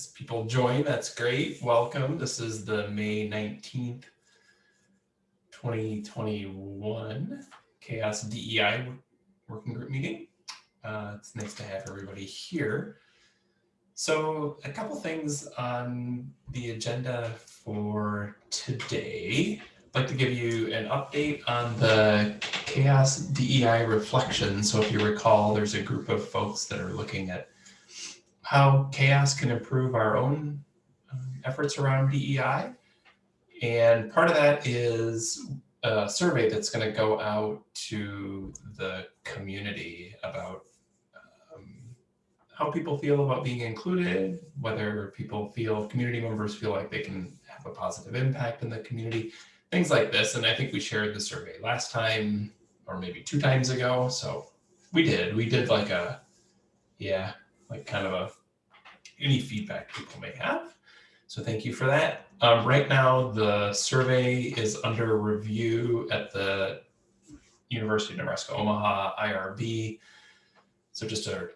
as people join, that's great. Welcome. This is the May 19th, 2021 CHAOSS DEI working group meeting. Uh, it's nice to have everybody here. So a couple things on the agenda for today. I'd like to give you an update on the CHAOSS DEI reflection. So if you recall, there's a group of folks that are looking at how CHAOSS can improve our own um, efforts around DEI. And part of that is a survey that's going to go out to the community about um, how people feel about being included, whether people feel, community members feel like they can have a positive impact in the community, things like this. And I think we shared the survey last time or maybe two times ago. So we did, we did like a, yeah, like kind of a, any feedback people may have. So thank you for that. Um, right now, the survey is under review at the University of Nebraska Omaha IRB. So just a,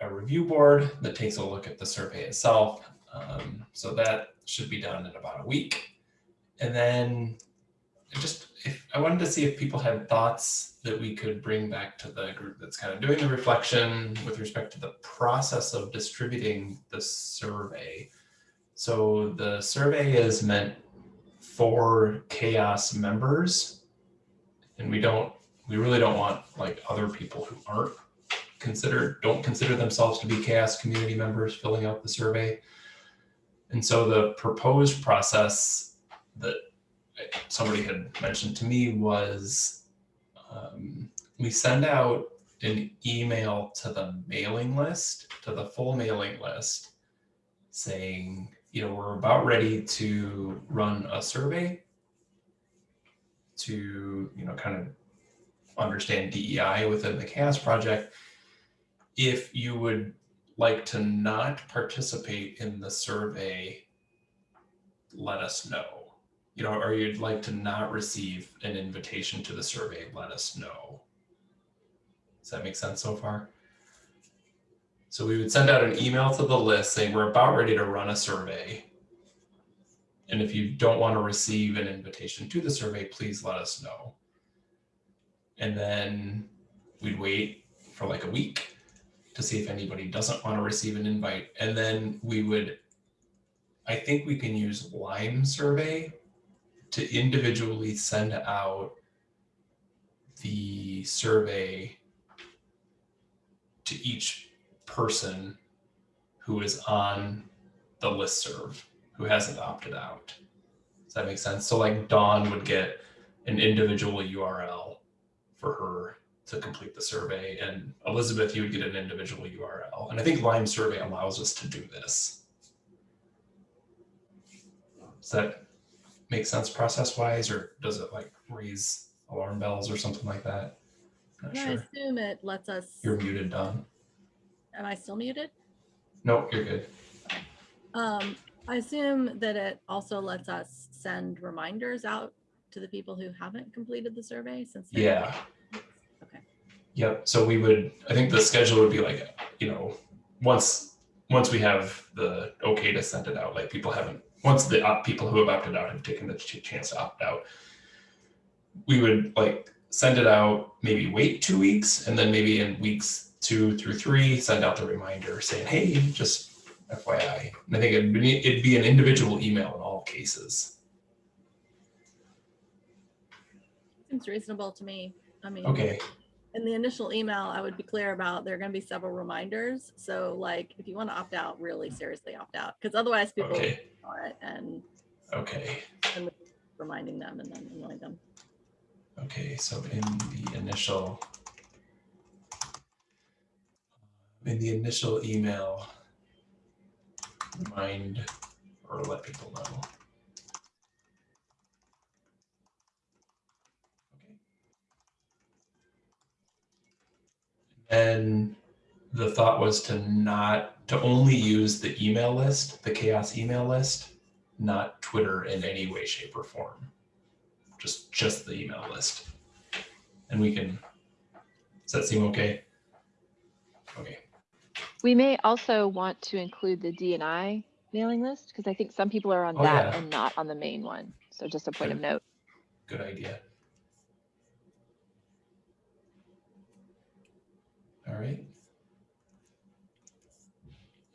a review board that takes a look at the survey itself. Um, so that should be done in about a week. And then just if I wanted to see if people had thoughts that we could bring back to the group that's kind of doing the reflection with respect to the process of distributing the survey. So the survey is meant for CHAOSS members and we don't we really don't want like other people who aren't considered don't consider themselves to be CHAOSS community members filling out the survey and so the proposed process that somebody had mentioned to me was um, we send out an email to the mailing list, to the full mailing list, saying, you know, we're about ready to run a survey to, you know, kind of understand DEI within the CHAOSS project. If you would like to not participate in the survey, let us know you know, or you'd like to not receive an invitation to the survey, let us know. Does that make sense so far? So we would send out an email to the list saying we're about ready to run a survey. And if you don't want to receive an invitation to the survey, please let us know. And then we'd wait for like a week to see if anybody doesn't want to receive an invite. And then we would, I think we can use Lime survey to individually send out the survey to each person who is on the list serve who hasn't opted out. Does that make sense? So like Dawn would get an individual URL for her to complete the survey and Elizabeth, you would get an individual URL. And I think Lime survey allows us to do this. Does that make sense process wise, or does it like raise alarm bells or something like that? Not I sure. assume it lets us, You're muted, Don. am I still muted? No, you're good. Um, I assume that it also lets us send reminders out to the people who haven't completed the survey since. they're- Yeah. Okay. Yep. So we would, I think the schedule would be like, you know, once, once we have the okay to send it out, like people haven't, once the op- people who have opted out have taken the chance to opt out, we would like send it out, maybe wait two weeks, and then maybe in weeks two through three, send out the reminder saying, hey, just FYI. And I think it'd be, it'd be an individual email in all cases. Seems reasonable to me. I mean. Okay. In the initial email, I would be clear about there are going to be several reminders. So like, if you want to opt out, really seriously opt out, because otherwise people Okay. ignore it and Okay. and reminding them and then annoying them. Okay, so in the initial uh, in the initial email, remind or let people know. And the thought was to not to only use the email list, the CHAOSS email list, not Twitter in any way, shape, or form just just the email list. And we can, does that seem okay? Okay, We may also want to include the DNI mailing list? Because I think some people are on Oh, that yeah. and not on the main one. So just a point of note. Good idea. All right.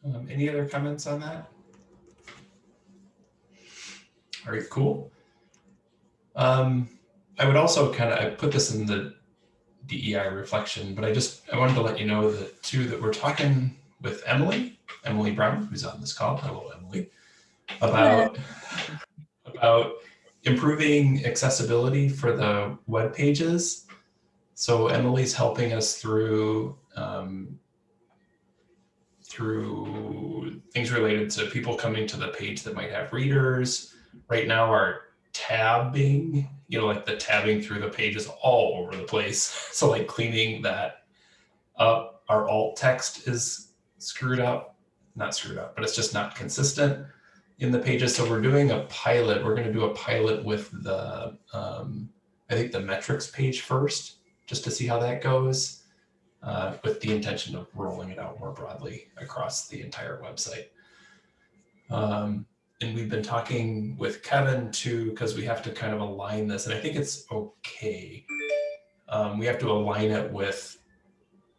Um, any other comments on that? All right, cool. Um, I would also kind of, I put this in the DEI reflection, but I just, I wanted to let you know that too, that we're talking with Emily, Emily Brown, who's on this call. Hello, Emily. About, about improving accessibility for the web pages. So Emily's helping us through um, through things related to people coming to the page that might have readers. Right now, our tabbing, you know, like the tabbing through the page is all over the place. So like cleaning that up, our alt text is screwed up, not screwed up, but it's just not consistent in the pages. So we're doing a pilot. We're going to do a pilot with the, um, I think the metrics page first, just to see how that goes, uh, with the intention of rolling it out more broadly across the entire website. Um, and we've been talking with Kevin too, because we have to kind of align this, and I think it's okay. Um, we have to align it with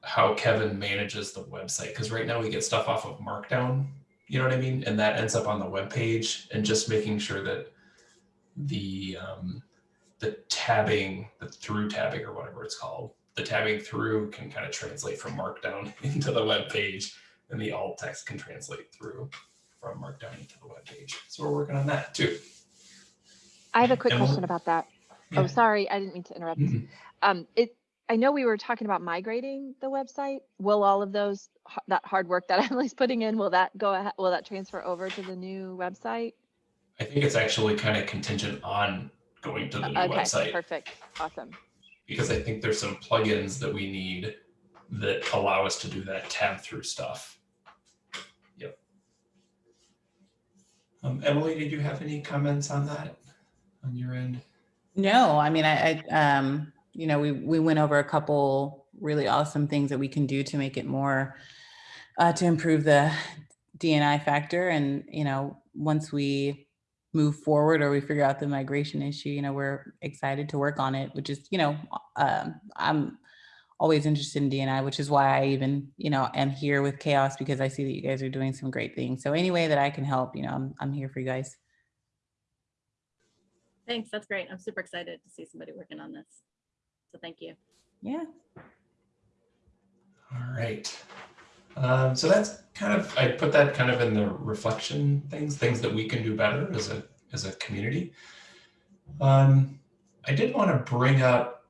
how Kevin manages the website, because right now we get stuff off of Markdown you know what I mean? And that ends up on the web page and just making sure that the um, the tabbing, the through tabbing or whatever it's called, the tabbing through can kind of translate from Markdown into the web page and the alt text can translate through from Markdown into the web page. So we're working on that too. I have a quick Emily? question about that. Yeah. Oh, sorry, I didn't mean to interrupt. Mhm. Um, it, I know we were talking about migrating the website. Will all of those, that hard work that Emily's putting in, will that go, ahe- will that transfer over to the new website? I think it's actually kind of contingent on going to the new Okay, website perfect, awesome. because I think there's some plugins that we need that allow us to do that tab through stuff. Yep. Um, Emily, did you have any comments on that on your end? No, I mean, I, I, um, you know, we, we went over a couple really awesome things that we can do to make it more, uh, to improve the DNI factor. And, you know, once we move forward or we figure out the migration issue, you know, we're excited to work on it, which is, you know, um, I'm always interested in DNI, which is why I even, you know, am here with CHAOSS because I see that you guys are doing some great things. So any way that I can help, you know, I'm, I'm here for you guys. Thanks, that's great. I'm super excited to see somebody working on this. So thank you. Yeah. All right. Um, so that's kind of, I put that kind of in the reflection things, things that we can do better as a, as a community. Um, I did want to bring up,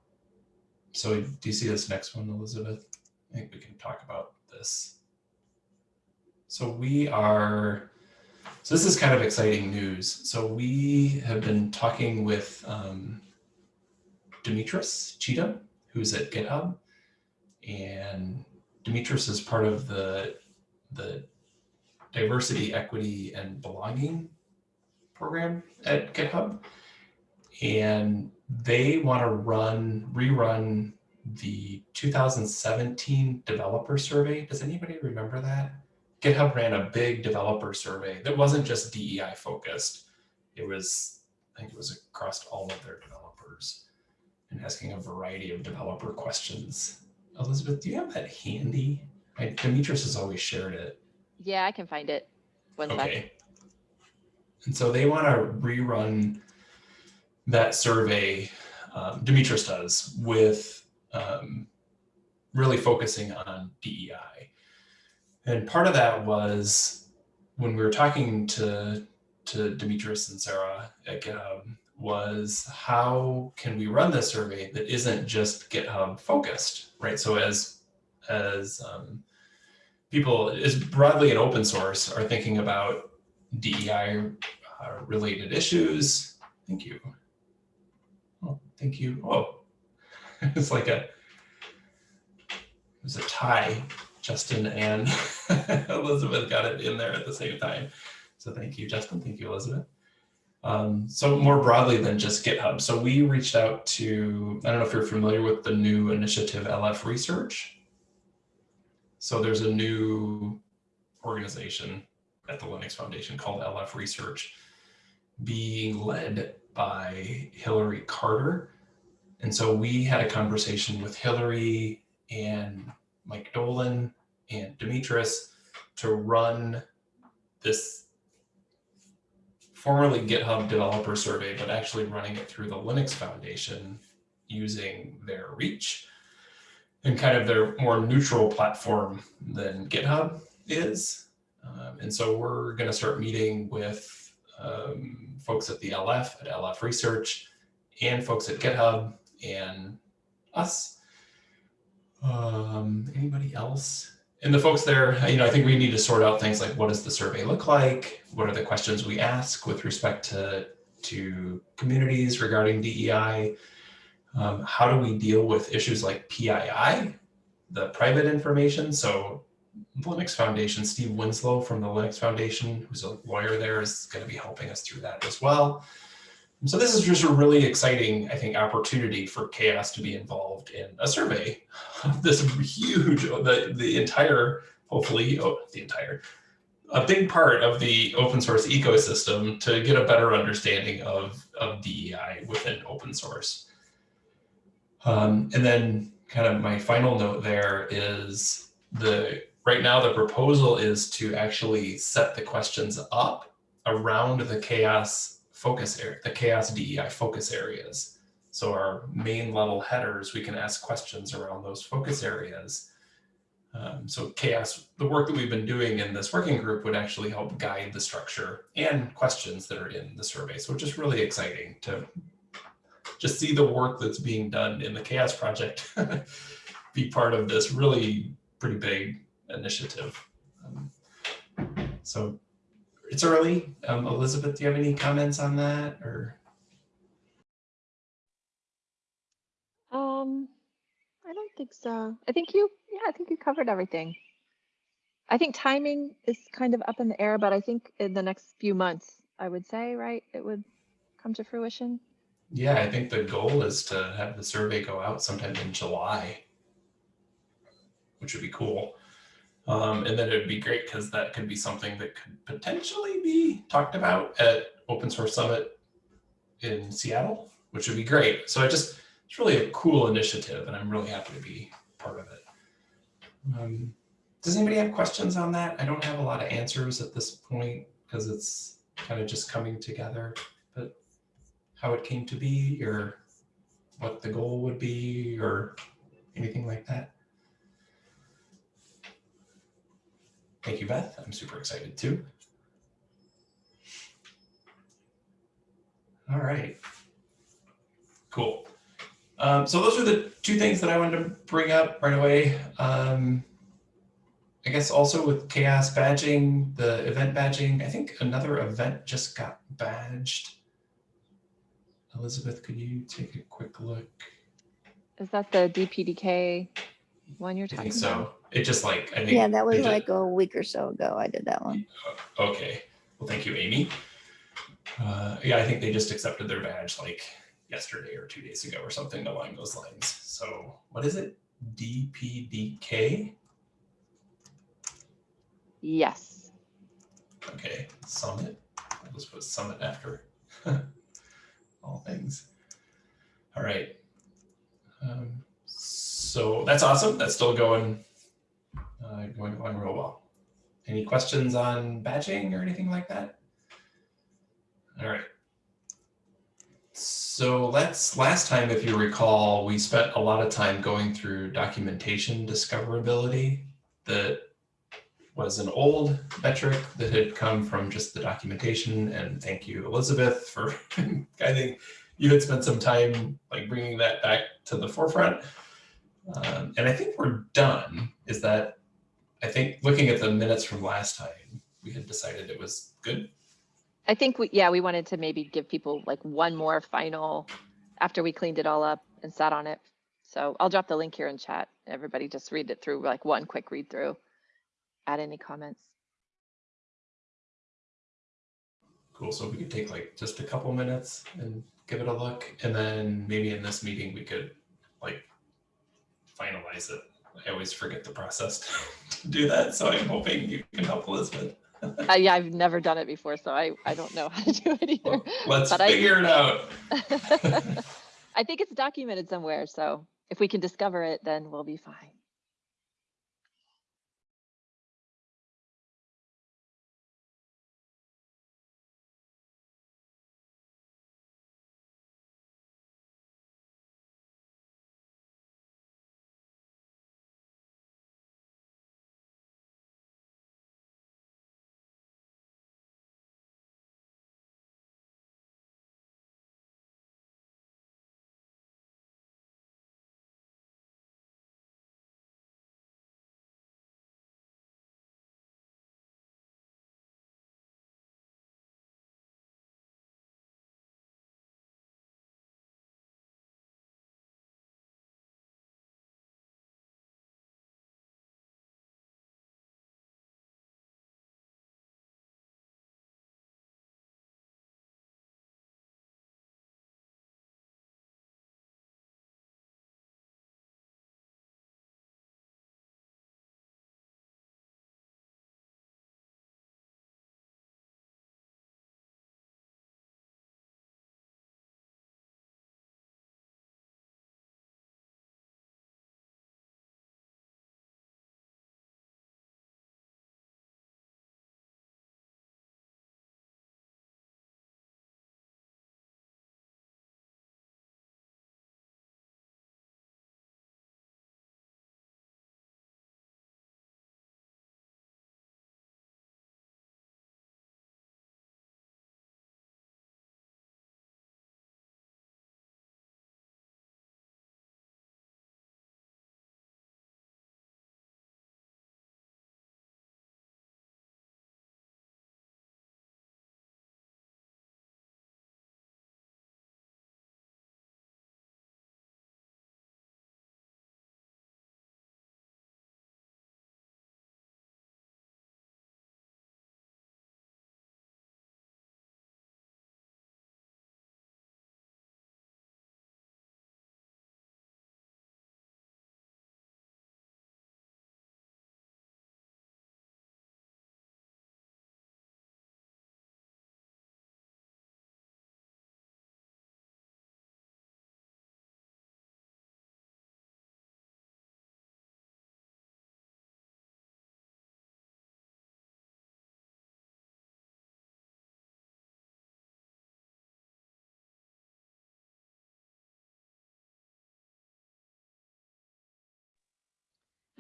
so do you see this next one, Elizabeth? I think we can talk about this. So we are, so this is kind of exciting news. So we have been talking with um, Demetris Cheatham, who's at GitHub. And Demetris is part of the, the diversity, equity, and belonging program at GitHub. And they want to run, rerun the 2017 developer survey. Does anybody remember that? GitHub ran a big developer survey that wasn't just DEI focused. It was, I think it was across all of their developers and asking a variety of developer questions. Elizabeth, do you have that handy? I, Demetris has always shared it. Yeah, I can find it. One sec. Okay. And so they want to rerun that survey, um, Demetris does, with um, really focusing on DEI. And part of that was when we were talking to, to Demetris and Sarah at GitHub was how can we run this survey that isn't just GitHub focused, right? So as, as um, people, as broadly in open source are thinking about DEI uh, related issues. Thank you. Oh, thank you. Oh, it's like a, it was a tie. Justin and Elizabeth got it in there at the same time. So thank you, Justin. Thank you, Elizabeth. Um, so more broadly than just GitHub. So we reached out to, I don't know if you're familiar with the new initiative LF Research. So there's a new organization at the Linux Foundation called LF Research, being led by Hilary Carter. And so we had a conversation with Hilary and Mike Dolan and Demetris to run this formerly GitHub developer survey, but actually running it through the Linux Foundation using their reach and kind of their more neutral platform than GitHub is. Um, and so we're going to start meeting with um, folks at the LF, at LF Research, and folks at GitHub and us. Um, anybody else? And the folks there, you know, I think we need to sort out things like what does the survey look like? What are the questions we ask with respect to, to communities regarding DEI? Um, how do we deal with issues like PII, the private information? So Linux Foundation, Steve Winslow from the Linux Foundation, who's a lawyer there, is going to be helping us through that as well. So this is just a really exciting, I think, opportunity for CHAOSS to be involved in a survey of this huge, the, the entire, hopefully, oh, the entire, a big part of the open source ecosystem to get a better understanding of, of DEI within open source. Um, and then kind of my final note there is the right now the proposal is to actually set the questions up around the CHAOSS focus area, the CHAOSS DEI focus areas. So our main level headers, we can ask questions around those focus areas. Um, so CHAOSS, the work that we've been doing in this working group would actually help guide the structure and questions that are in the survey. So it's just really exciting to just see the work that's being done in the CHAOSS project be part of this really pretty big initiative. Um, so it's early. Um, Elizabeth, do you have any comments on that or? Um, I don't think so. I think you, yeah, I think you covered everything. I think timing is kind of up in the air, but I think in the next few months, I would say, right, it would come to fruition. Yeah, I think the goal is to have the survey go out sometime in July, which would be cool. Um, and then it would be great because that could be something that could potentially be talked about at Open Source Summit in Seattle, which would be great. So I just, it's really a cool initiative and I'm really happy to be part of it. Um, does anybody have questions on that? I don't have a lot of answers at this point because it's kind of just coming together, but how it came to be or what the goal would be or anything like that. Thank you, Beth. I'm super excited too. All right. Cool. Um, so those are the two things that I wanted to bring up right away. Um, I guess also with CHAOSS badging, the event badging, I think another event just got badged. Elizabeth, could you take a quick look? Is that the DPDK one you're I talking think about? so. It just like, I think. Yeah, that was they like a week or so ago. I did that one. Okay, well, thank you, Amy. Uh, yeah, I think they just accepted their badge like yesterday or two days ago or something along those lines. So what is it? DPDK? Yes. Okay, Summit. I'll just put Summit after all things. All right. So that's awesome. That's still going, uh, going along real well. Any questions on badging or anything like that? All right. So let's, last time, if you recall, we spent a lot of time going through documentation discoverability that was an old metric that had come from just the documentation. And thank you, Elizabeth, for I think you had spent some time like bringing that back to the forefront. Um, and I think we're done. Is that I think looking at the minutes from last time, we had decided it was good. I think we, yeah, we wanted to maybe give people like one more final after we cleaned it all up and sat on it. So I'll drop the link here in chat. Everybody just read it through like one quick read through. Add any comments. Cool. So we could take like just a couple minutes and give it a look. And then maybe in this meeting, we could like finalize it. I always forget the process to do that. So I'm hoping you can help Elizabeth. Uh, yeah, I've never done it before, so I, I don't know how to do it either. Well, Let's But I- figure it out. I think it's documented somewhere, so if we can discover it, then we'll be fine.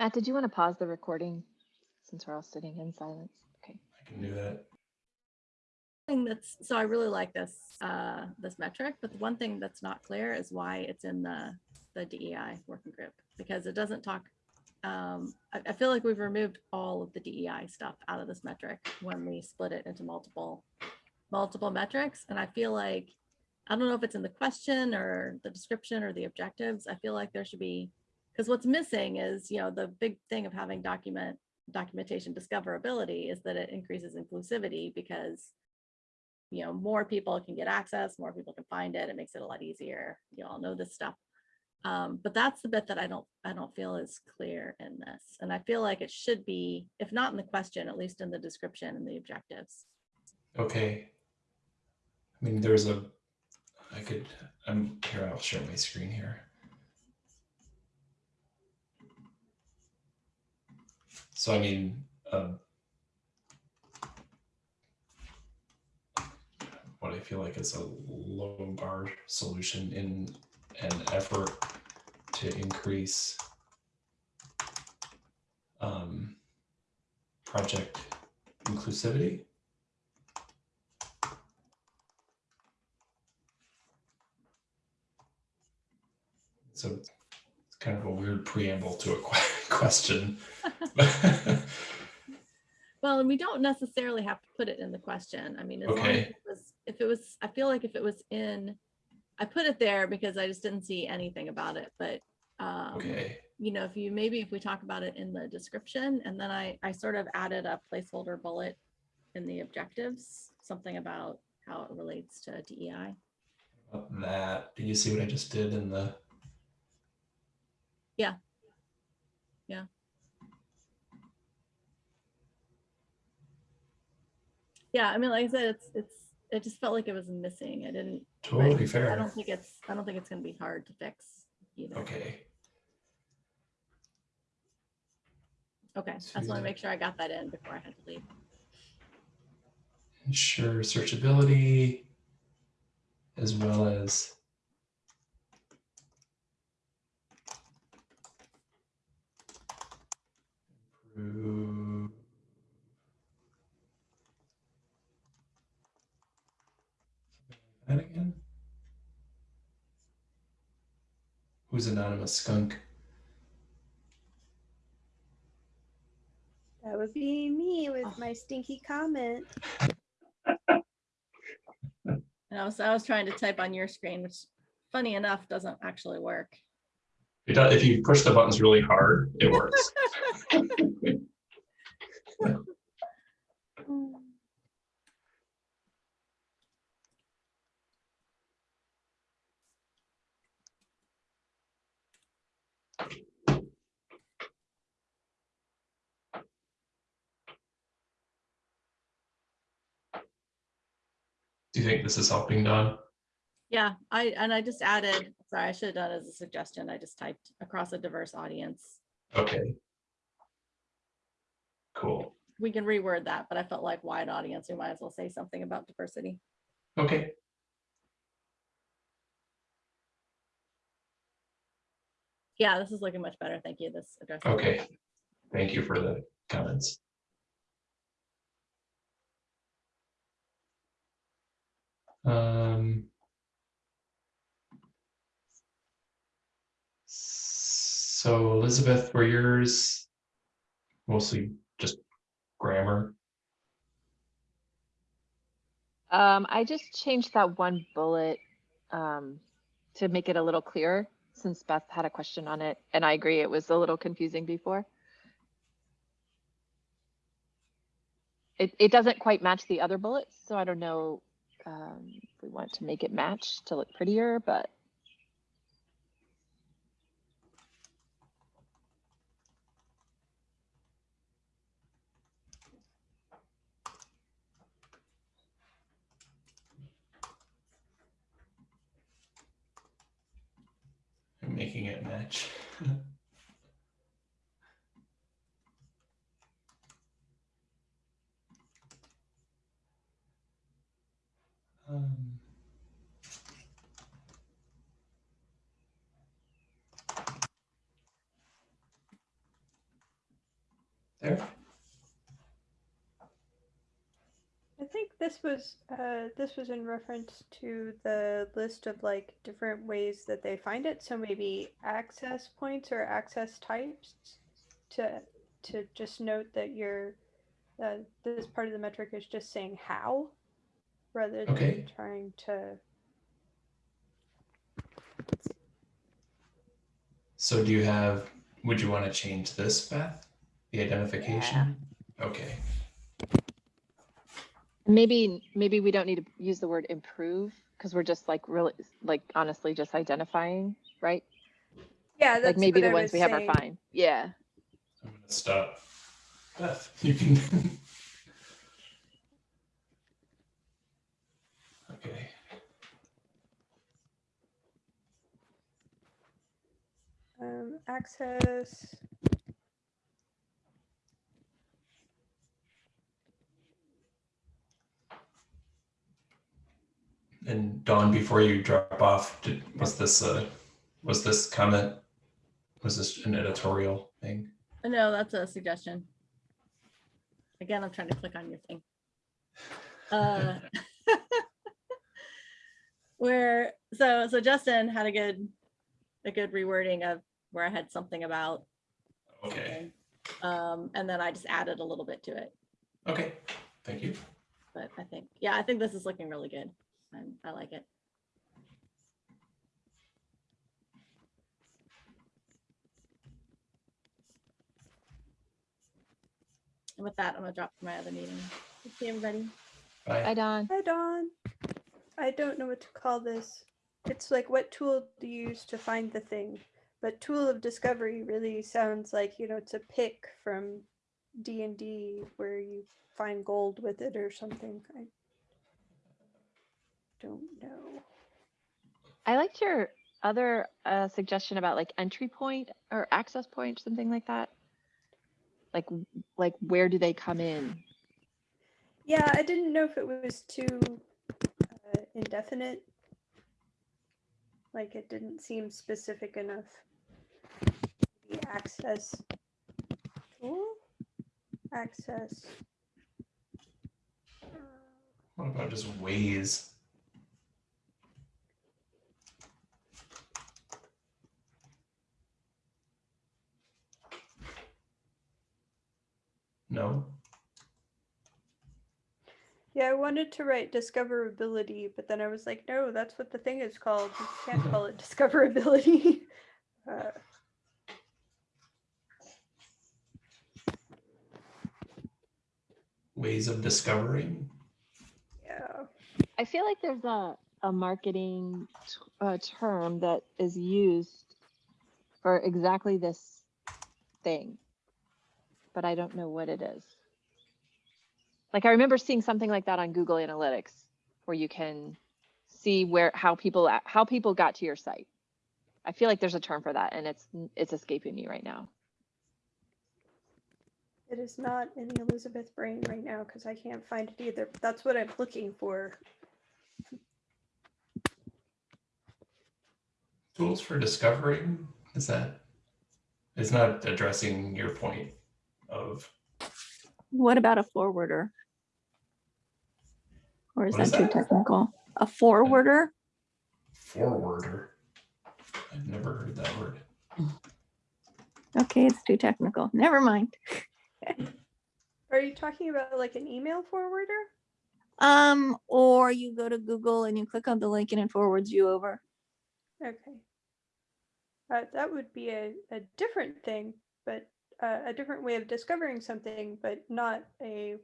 Matt, did you want to pause the recording since we're all sitting in silence? Okay. I can do that. thing that's, so I really like this, uh, this metric, but the one thing that's not clear is why it's in the, the DEI working group, because it doesn't talk. Um, I, I feel like we've removed all of the DEI stuff out of this metric when we split it into multiple, multiple metrics, and I feel like, I don't know if it's in the question or the description or the objectives, I feel like there should be, because what's missing is, you know, the big thing of having document, documentation discoverability is that it increases inclusivity because you know, more people can get access, more people can find it. It makes it a lot easier. You all know this stuff. Um, but that's the bit that I don't, I don't feel is clear in this. And I feel like it should be, if not in the question, at least in the description and the objectives. Okay. I mean, there's a, I could, I'm here, I'll share my screen here. So I mean, um, what I feel like is a low bar solution in an effort to increase um, project inclusivity. So it's kind of a weird preamble to a que- question. Well, and we don't necessarily have to put it in the question. I mean, as long as it was, if it was, I feel like if it was in, I put it there because I just didn't see anything about it, but um, okay. you know, if you, maybe if we talk about it in the description and then I, I sort of added a placeholder bullet in the objectives, something about how it relates to DEI. About that, do you see what I just did in the? Yeah. Yeah. Yeah, I mean, like I said, it's, it's, it just felt like it was missing. I didn't. Totally I don't think it's, I don't think it's gonna be hard to fix either. Okay, Okay, I just want to make sure I got that in before I had to leave. ensure searchability as well as improve that again. Who's anonymous skunk? That would be me Oh. with my stinky comment. And I was, I was trying to type on your screen, which funny enough, doesn't actually work. It does, if you push the buttons really hard, it works. Do you think this is helping, Don? Yeah, I, and I just added, sorry, I should have done it as a suggestion. I just typed across a diverse audience. Okay. Cool. We can reword that, but I felt like wide audience, we might as well say something about diversity. Okay. Yeah, this is looking much better. Thank you. This address. Okay. Thank you for the comments. Um. So Elizabeth, were yours mostly grammar? Um, I just changed that one bullet um, to make it a little clearer since Beth had a question on it. And I agree, it was a little confusing before. It, it doesn't quite match the other bullets, so I don't know um, if we want to make it match to look prettier, but making it match. Um, There, I think this was uh, this was in reference to the list of like different ways that they find it. So maybe access points or access types to to just note that your uh, this part of the metric is just saying how rather than Okay. trying to so do you have, would you want to change this, Beth? The identification? Okay, maybe, maybe we don't need to use the word improve because we're just like really, like honestly, just identifying, right? yeah that's Like maybe what the I ones was we have are fine. Yeah. I'm gonna stop. Beth, you can. Okay. Um, access And Dawn, before you drop off, did, was this uh was this comment, was this an editorial thing? No, that's a suggestion. Again, I'm trying to click on your thing. Uh, Where, so, so Justin had a good, a good rewording of where I had something about. Okay, Um, and then I just added a little bit to it, okay, thank you. but I think, yeah, I think this is looking really good. And I like it. And with that, I'm gonna drop to my other meeting. See everybody. Bye, Bye. Don. Hi, Dawn. I don't know what to call this. It's like what tool do you use to find the thing? But tool of discovery really sounds like, you know, it's a pick from D and D where you find gold with it or something. I don't know. I liked your other uh, suggestion about like entry point or access point, something like that. Like, like where do they come in? Yeah, I didn't know if it was too uh, indefinite. Like it didn't seem specific enough. The access tool, access. What about just ways? No? Yeah, I wanted to write discoverability, but then I was like, no, that's what the thing is called. You can't call it discoverability. uh, Ways of discovering? yeah. I feel like there's a, a marketing uh, term that is used for exactly this thing, but I don't know what it is. Like I remember seeing something like that on Google Analytics, where you can see where how people how people got to your site. I feel like there's a term for that, and it's it's escaping me right now. It is not in the Elizabeth brain right now because I can't find it either. That's what I'm looking for. Tools for discovering? Is that? It's not addressing your point of, What about a forwarder? Or is What is that too technical? A forwarder? forwarder. I've never heard that word. Okay, it's too technical. Never mind. Are you talking about like an email forwarder? Um, or you go to Google and you click on the link and it forwards you over. Okay. Uh, that would be a, a different thing, but uh, a different way of discovering something, but not a,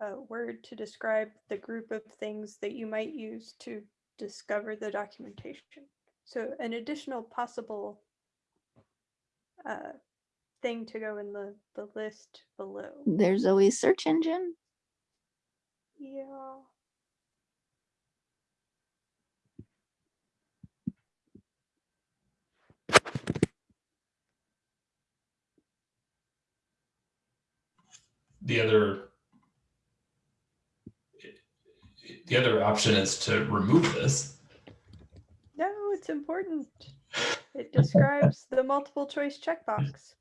a word to describe the group of things that you might use to discover the documentation. So an additional possible uh, thing to go in the, the list below. There's always search engine. Yeah. The other. The other option is to remove this. No, it's important. It describes the multiple choice checkbox.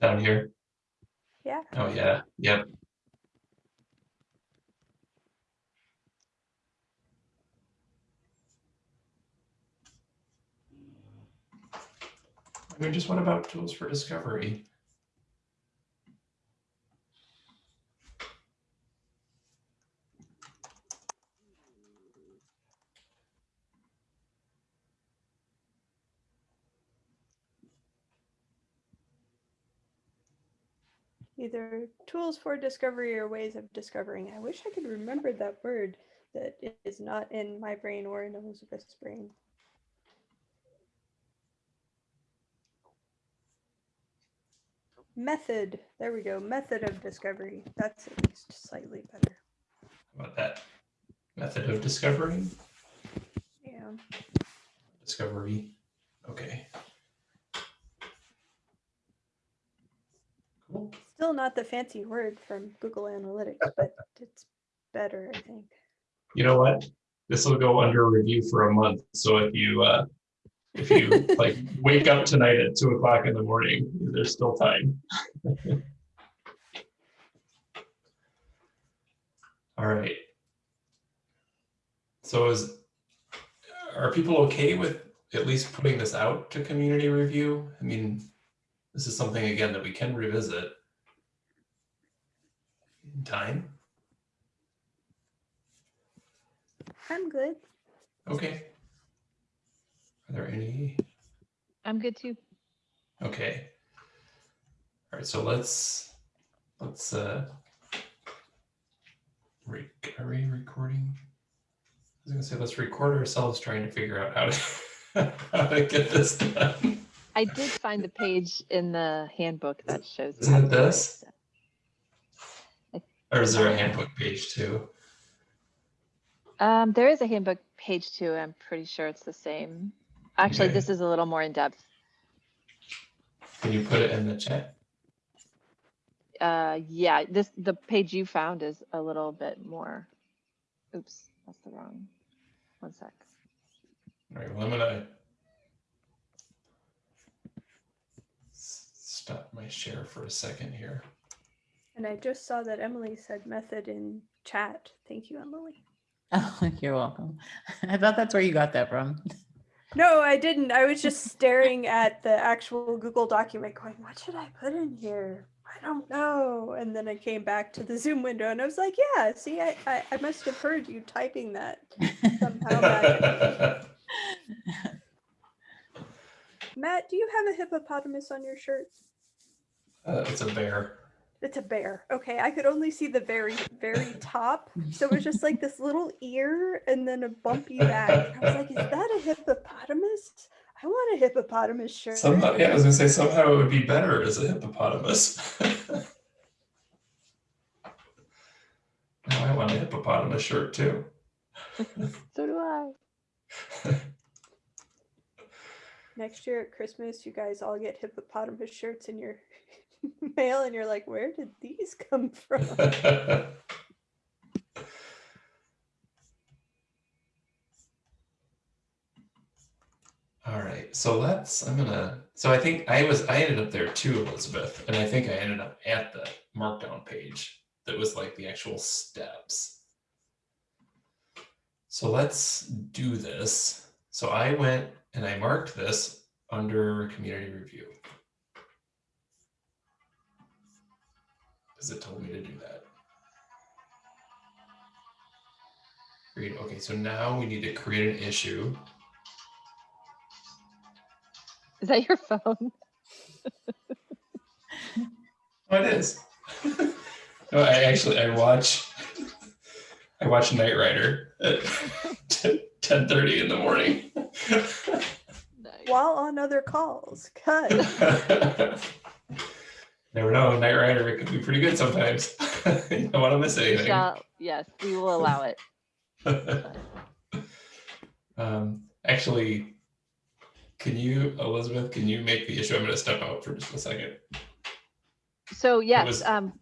Down here. Yeah. Oh, yeah, yep. I mean, just what about tools for discovery? Either tools for discovery or ways of discovering. I wish I could remember that word that is not in my brain or in Elizabeth's brain. Method. There we go. Method of discovery. That's at least slightly better. How about that method of discovery? Yeah. Discovery. Okay. Still not the fancy word from Google Analytics, but it's better, I think. You know what? This will go under review for a month. So if you uh if you like wake up tonight at two o'clock in the morning, there's still time. All right. So is are people okay with at least putting this out to community review? I mean, this is something again that we can revisit in time. I'm good. Okay. Are there any? I'm good too. Okay. All right, so let's, let's, uh, re- are we recording? I was gonna say, let's record ourselves trying to figure out how to, how to get this done. I I did find the page in the handbook that shows. Isn't it to do this? Or is there a handbook page too? Um, there is a handbook page too. I'm pretty sure it's the same. Actually, Okay. this is a little more in depth. Can you put it in the chat? Uh, yeah, this, the page you found is a little bit more. Oops, that's the wrong. One sec. All right, well, I'm gonna stop my share for a second here. And I just saw that Emily said method in chat. Thank you, Emily. Oh, you're welcome. I thought that's where you got that from. No, I didn't. I was just staring at the actual Google document going, what should I put in here? I don't know. And then I came back to the Zoom window and I was like, yeah, see, I, I, I must have heard you typing that. Somehow. Matt, do you have a hippopotamus on your shirt? Uh, it's a bear. It's a bear. Okay, I could only see the very, very top. So it was just like this little ear and then a bumpy back. I was like, is that a hippopotamus? I want a hippopotamus shirt. Somehow, yeah, I was gonna say somehow it would be better as a hippopotamus. now I want a hippopotamus shirt too. So do I. Next year at Christmas, you guys all get hippopotamus shirts in your mail, and you're like, where did these come from? All right, so let's, I'm gonna, so I think I was, I ended up there too, Elizabeth, and I think I ended up at the markdown page that was like the actual steps. So let's do this. So I went and I marked this under community review. Because it told me to do that. Create, okay, so now we need to create an issue. Is that your phone? Oh, it is. no, I actually I watch I watch Knight Rider at ten thirty in the morning. Nice. While on other calls. Cut. Never know, Knight Rider it could be pretty good sometimes. you don't want to miss We anything. shall- Yes, we will allow it. um, actually, can you, Elizabeth? Can you make the issue? I'm going to step out for just a second. So yes, was- um,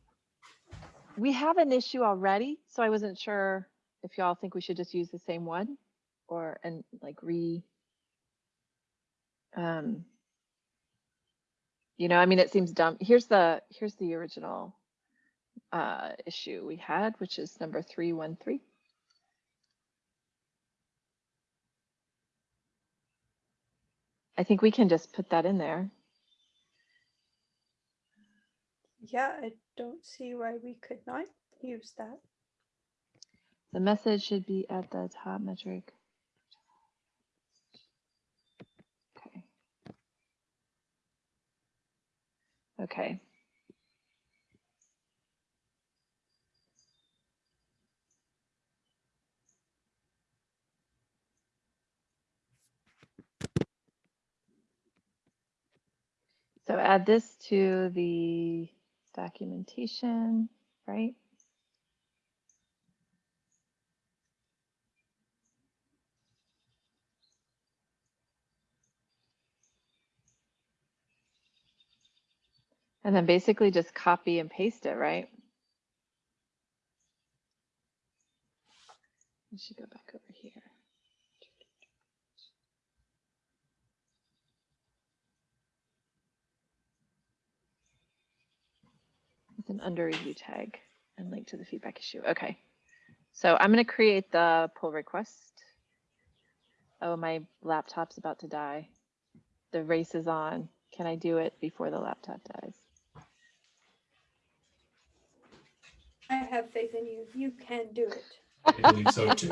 we have an issue already, so I wasn't sure if y'all think we should just use the same one or, and like re. Um. You know, I mean, it seems dumb. Here's the, here's the original uh, issue we had, which is number three one three. I think we can just put that in there. yeah, I don't see why we could not use that. The message should be at the top metric. Okay. So add this to the documentation, right? And then basically just copy and paste it, right? We should go back over here. With an under review tag and link to the feedback issue. Okay. So I'm going to create the pull request. Oh, my laptop's about to die. The race is on. Can I do it before the laptop dies? I have faith in you. You can do it. I believe so too.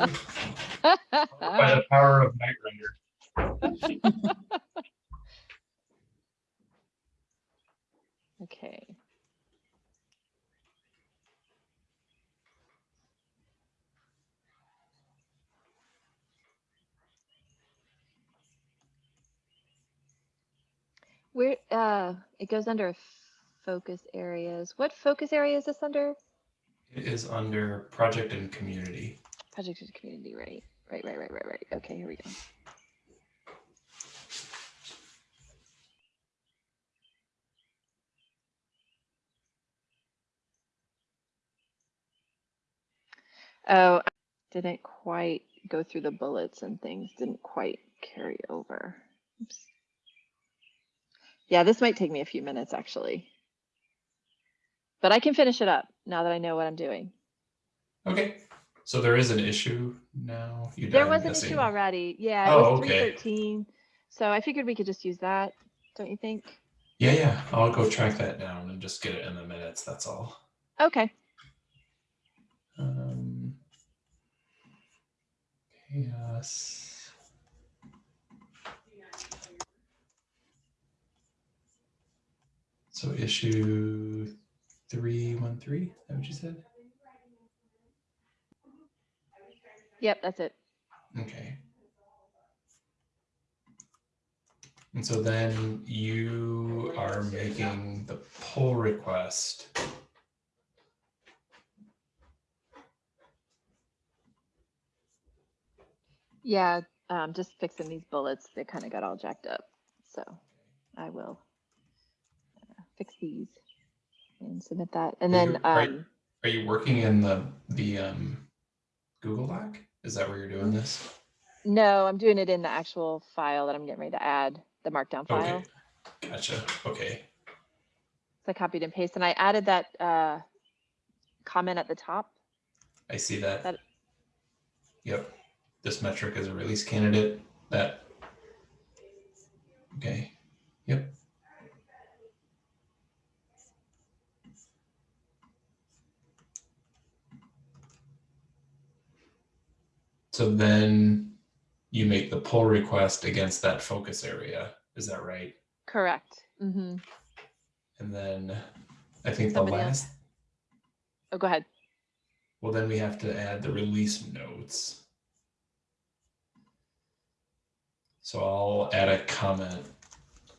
By the power of Knight Rider. Okay. Where, uh, it goes under focus areas. What focus area is this under? It is under project and community. Project and community, right? Right, right, right, right, right. Okay, here we go. Oh, I didn't quite go through the bullets and things didn't quite carry over. Oops. Yeah, this might take me a few minutes actually. But I can finish it up now that I know what I'm doing. Okay, so there is an issue now. You There was an missing. issue already. Yeah, it Oh, was okay. So I figured we could just use that, don't you think? Yeah, yeah. I'll go track that down and just get it in the minutes. That's all. Okay. Um, CHAOSS. So issue three one three. Is that what you said? Yep, that's it. Okay. And so then you are making the pull request. Yeah, um, just fixing these bullets. They kind of got all jacked up. So I will uh, fix these and submit that. And Are then, you- are- um, Are you working in the the um Google Doc? Is that where you're doing this? no, I'm doing it in the actual file that I'm getting ready to add, the markdown file. Okay. Gotcha. Okay. So I copied and pasted, and I added that uh, comment at the top. I see that. That- Yep. This metric is a release candidate. That. Okay. Yep. So then you make the pull request against that focus area. Is that right? Correct. Mm -hmm. And then I think the Somebody else. last, Oh, go ahead. well, then we have to add the release notes. So I'll add a comment.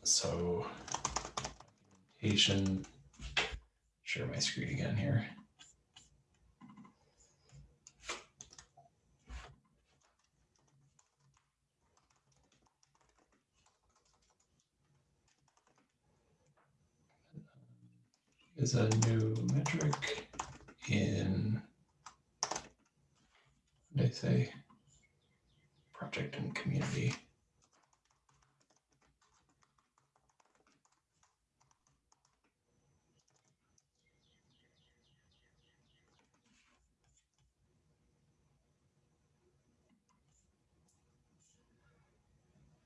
So documentation, share my screen again here. Is a new metric in, I say? Project and community.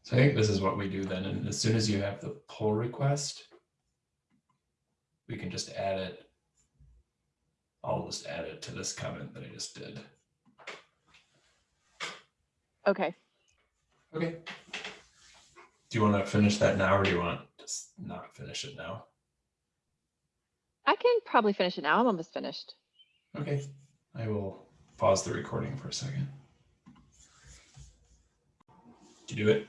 So I think this is what we do then. And as soon as you have the pull request, we can just add it. I'll just add it to this comment that I just did. Okay. Okay. Do you want to finish that now or do you want to s- not finish it now? I can probably finish it now. I'm almost finished. Okay, I will pause the recording for a second. Did you do it?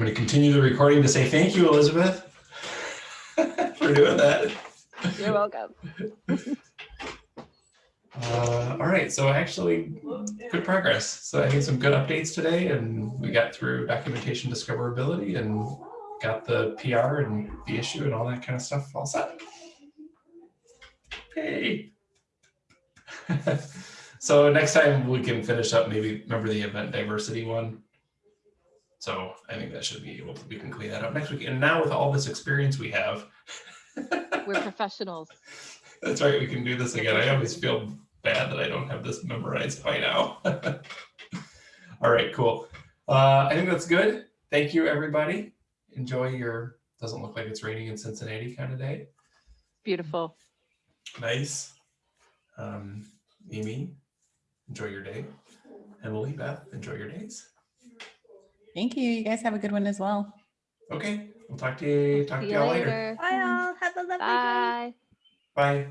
I'm going to continue the recording to say thank you, Elizabeth, for doing that. You're welcome. Uh, all right, so actually, good progress. So I think some good updates today, and we got through documentation discoverability and got the PR and the issue and all that kind of stuff all set. Hey. so next time we can finish up. Maybe remember the event diversity one. So I think that should be able to. We can clean that up next week. And now with all this experience we have. We're professionals. That's right. We can do this again. I always feel bad that I don't have this memorized by now. All right, cool. Uh, I think that's good. Thank you, everybody. Enjoy your, doesn't look like it's raining in Cincinnati kind of day. Beautiful. Nice. Um, Amy, enjoy your day. Emily, Beth, enjoy your days. Thank you. You guys have a good one as well. Okay, we'll talk to you, talk to y'all later. later. Bye all. Have a lovely day. Bye. Bye.